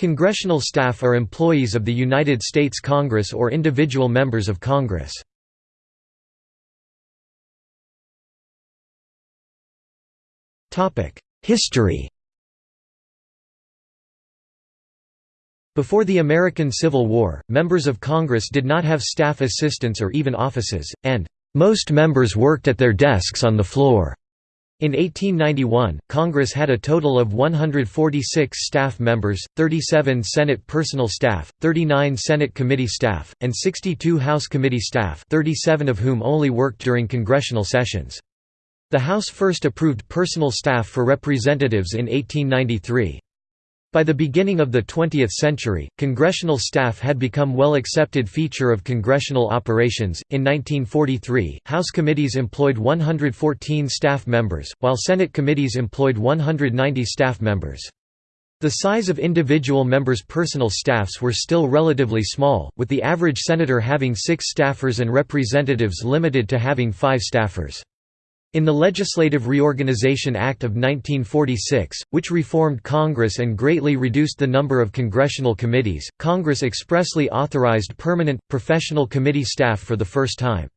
Congressional staff are employees of the United States Congress or individual members of Congress. History Before the American Civil War, members of Congress did not have staff assistants or even offices, and most members worked at their desks on the floor. In 1891, Congress had a total of 146 staff members, 37 Senate personal staff, 39 Senate committee staff, and 62 House committee staff 37 of whom only worked during congressional sessions. The House first approved personal staff for representatives in 1893. By the beginning of the 20th century, congressional staff had become well accepted feature of congressional operations. In 1943, House committees employed 114 staff members, while Senate committees employed 190 staff members. The size of individual members' personal staffs were still relatively small, with the average senator having six staffers and representatives limited to having five staffers. In the Legislative Reorganization Act of 1946, which reformed Congress and greatly reduced the number of congressional committees, Congress expressly authorized permanent, professional committee staff for the first time.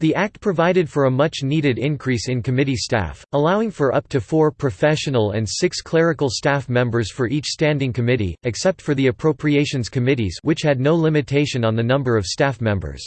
The act provided for a much-needed increase in committee staff, allowing for up to four professional and six clerical staff members for each standing committee, except for the appropriations committees which had no limitation on the number of staff members.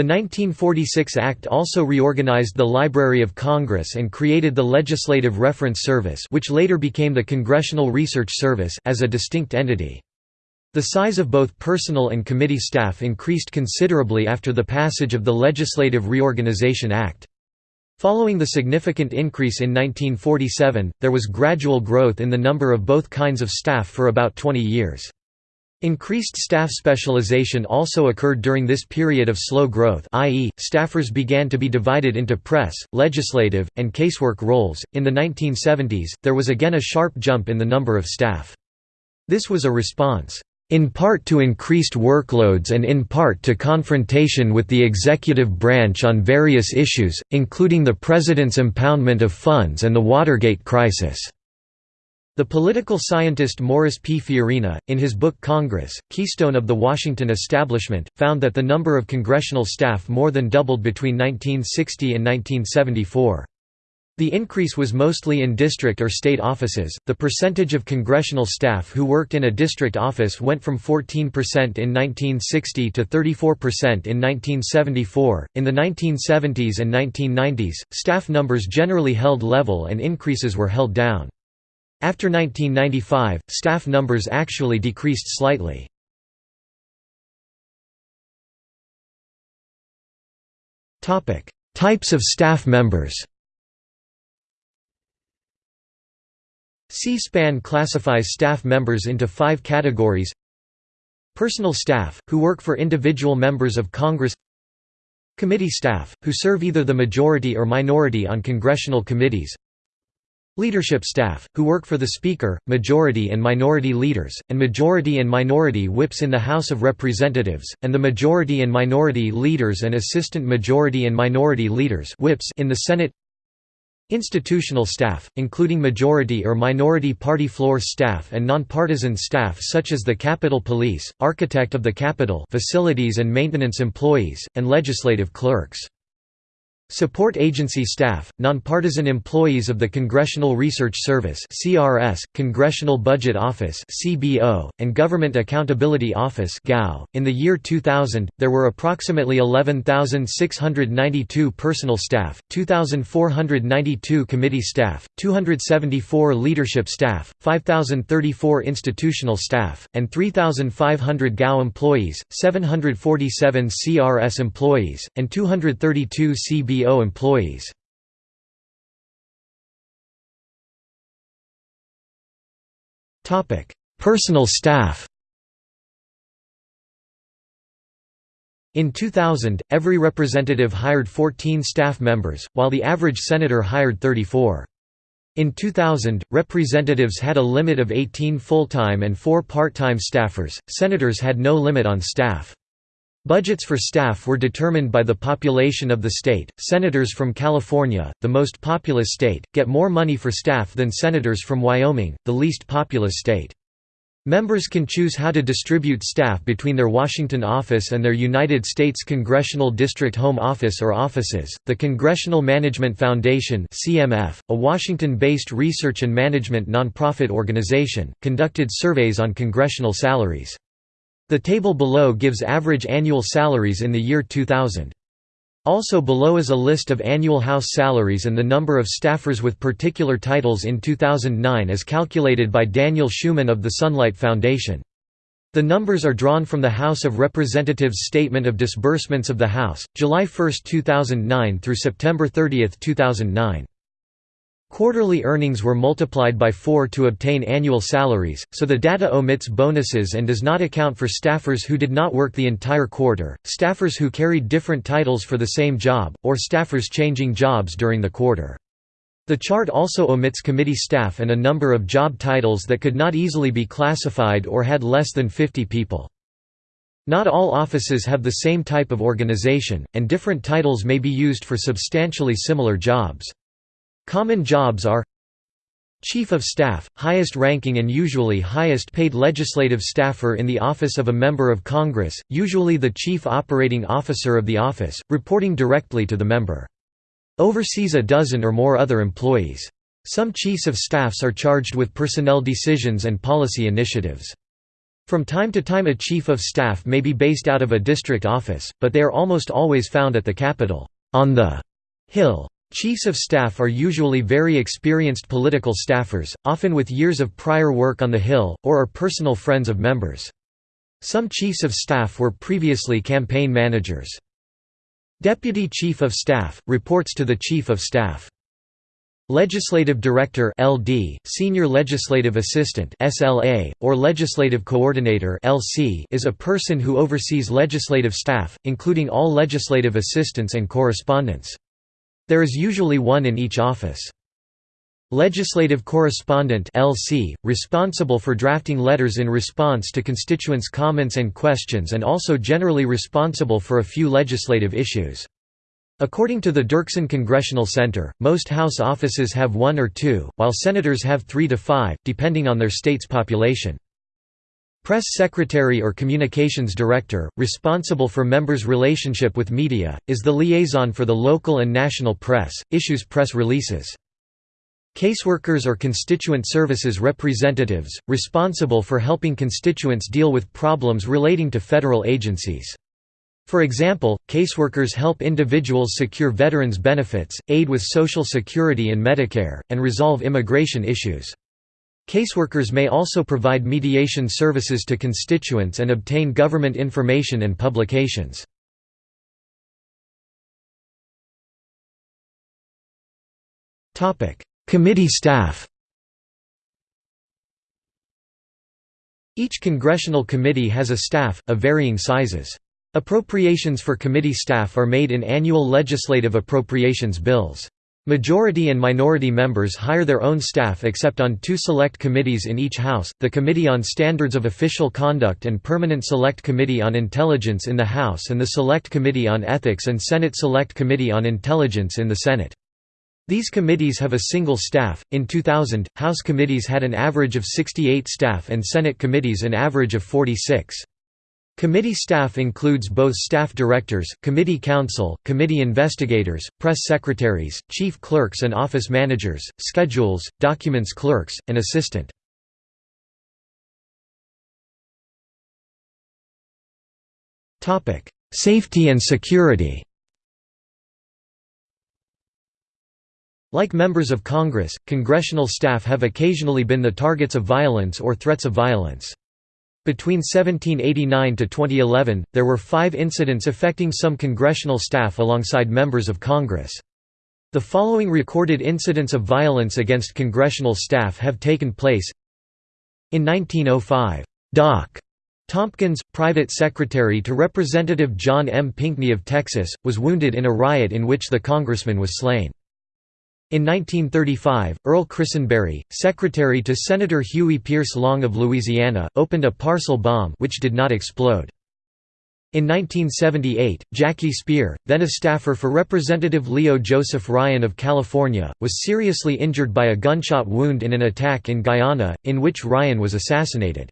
The 1946 Act also reorganized the Library of Congress and created the Legislative Reference Service which later became the Congressional Research Service as a distinct entity. The size of both personal and committee staff increased considerably after the passage of the Legislative Reorganization Act. Following the significant increase in 1947, there was gradual growth in the number of both kinds of staff for about 20 years. Increased staff specialization also occurred during this period of slow growth, i.e., staffers began to be divided into press, legislative, and casework roles. In the 1970s, there was again a sharp jump in the number of staff. This was a response, in part to increased workloads and in part to confrontation with the executive branch on various issues, including the President's impoundment of funds and the Watergate crisis. The political scientist Morris P. Fiorina, in his book Congress, Keystone of the Washington Establishment, found that the number of congressional staff more than doubled between 1960 and 1974. The increase was mostly in district or state offices. The percentage of congressional staff who worked in a district office went from 14% in 1960 to 34% in 1974. In the 1970s and 1990s, staff numbers generally held level and increases were held down. After 1995, staff numbers actually decreased slightly. Types of staff members C-SPAN classifies staff members into five categories. Personal staff, who work for individual members of Congress. Committee staff, who serve either the majority or minority on congressional committees Leadership staff, who work for the Speaker, majority and minority leaders, and majority and minority whips in the House of Representatives, and the majority and minority leaders and assistant majority and minority leaders whips in the Senate Institutional staff, including majority or minority party floor staff and nonpartisan staff such as the Capitol Police, Architect of the Capitol facilities and maintenance employees, and legislative clerks. Support agency staff, nonpartisan employees of the Congressional Research Service (CRS), Congressional Budget Office (CBO), and Government Accountability Office (GAO). In the year 2000, there were approximately 11,692 personal staff, 2,492 committee staff, 274 leadership staff, 5,034 institutional staff, and 3,500 GAO employees, 747 CRS employees, and 232 CBO CBO employees. Personal staff In 2000, every representative hired 14 staff members, while the average senator hired 34. In 2000, representatives had a limit of 18 full-time and 4 part-time staffers, senators had no limit on staff. Budgets for staff were determined by the population of the state. Senators from California, the most populous state, get more money for staff than senators from Wyoming, the least populous state. Members can choose how to distribute staff between their Washington office and their United States Congressional District Home Office or offices. The Congressional Management Foundation (CMF), a Washington-based research and management nonprofit organization, conducted surveys on congressional salaries. The table below gives average annual salaries in the year 2000. Also below is a list of annual House salaries and the number of staffers with particular titles in 2009 as calculated by Daniel Schuman of the Sunlight Foundation. The numbers are drawn from the House of Representatives Statement of Disbursements of the House, July 1, 2009 through September 30, 2009. Quarterly earnings were multiplied by 4 to obtain annual salaries, so the data omits bonuses and does not account for staffers who did not work the entire quarter, staffers who carried different titles for the same job, or staffers changing jobs during the quarter. The chart also omits committee staff and a number of job titles that could not easily be classified or had less than 50 people. Not all offices have the same type of organization, and different titles may be used for substantially similar jobs. Common jobs are Chief of Staff, highest ranking and usually highest paid legislative staffer in the office of a member of Congress, usually the chief operating officer of the office, reporting directly to the member. Oversees a dozen or more other employees. Some chiefs of staffs are charged with personnel decisions and policy initiatives. From time to time a chief of staff may be based out of a district office, but they are almost always found at the Capitol, on the Hill. Chiefs of staff are usually very experienced political staffers, often with years of prior work on the Hill, or are personal friends of members. Some chiefs of staff were previously campaign managers. Deputy Chief of Staff, reports to the Chief of Staff. Legislative Director LD, Senior Legislative Assistant SLA, or Legislative Coordinator LC is a person who oversees legislative staff, including all legislative assistants and correspondents. There is usually one in each office. Legislative Correspondent LC, responsible for drafting letters in response to constituents' comments and questions and also generally responsible for a few legislative issues. According to the Dirksen Congressional Center, most House offices have one or two, while senators have three to five, depending on their state's population. Press Secretary or Communications Director, responsible for members' relationship with media, is the liaison for the local and national press, issues press releases. Caseworkers or constituent services representatives, responsible for helping constituents deal with problems relating to federal agencies. For example, caseworkers help individuals secure veterans benefits, aid with Social Security and Medicare, and resolve immigration issues. Caseworkers may also provide mediation services to constituents and obtain government information and publications. Committee staff Each congressional committee has a staff, of varying sizes. Appropriations for committee staff are made in annual legislative appropriations bills. Majority and minority members hire their own staff except on two select committees in each House, the Committee on Standards of Official Conduct and Permanent Select Committee on Intelligence in the House and the Select Committee on Ethics and Senate Select Committee on Intelligence in the Senate. These committees have a single staff. In 2000, House committees had an average of 68 staff and Senate committees an average of 46. Committee staff includes both staff directors, committee counsel, committee investigators, press secretaries, chief clerks and office managers, schedules, documents clerks, and assistant. Safety and security Like members of Congress, congressional staff have occasionally been the targets of violence or threats of violence. Between 1789 to 2011, there were five incidents affecting some congressional staff alongside members of Congress. The following recorded incidents of violence against congressional staff have taken place In 1905, Doc. Tompkins, private secretary to Representative John M. Pinckney of Texas, was wounded in a riot in which the congressman was slain. In 1935, Earl Christenberry, secretary to Senator Huey Pierce Long of Louisiana, opened a parcel bomb which did not explode. In 1978, Jackie Speier, then a staffer for Representative Leo Joseph Ryan of California, was seriously injured by a gunshot wound in an attack in Guyana, in which Ryan was assassinated.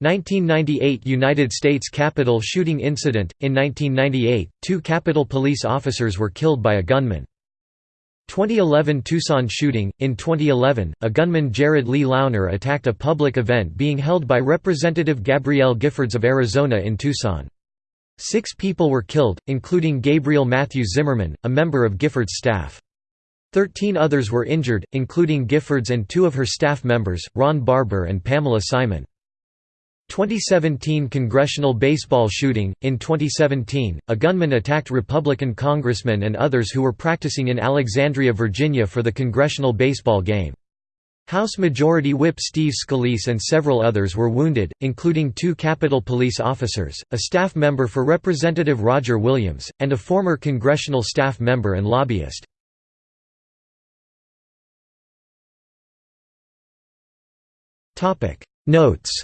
1998 United States Capitol shooting incident – In 1998, two Capitol police officers were killed by a gunman. 2011 Tucson shooting – In 2011, a gunman Jared Lee Loughner attacked a public event being held by Representative Gabrielle Giffords of Arizona in Tucson. Six people were killed, including Gabriel Matthews Zimmerman, a member of Giffords' staff. Thirteen others were injured, including Giffords and two of her staff members, Ron Barber and Pamela Simon. 2017 congressional baseball shooting In 2017, a gunman attacked Republican congressmen and others who were practicing in Alexandria, Virginia for the congressional baseball game. House Majority Whip Steve Scalise and several others were wounded, including two Capitol Police officers, a staff member for Representative Roger Williams, and a former congressional staff member and lobbyist. Notes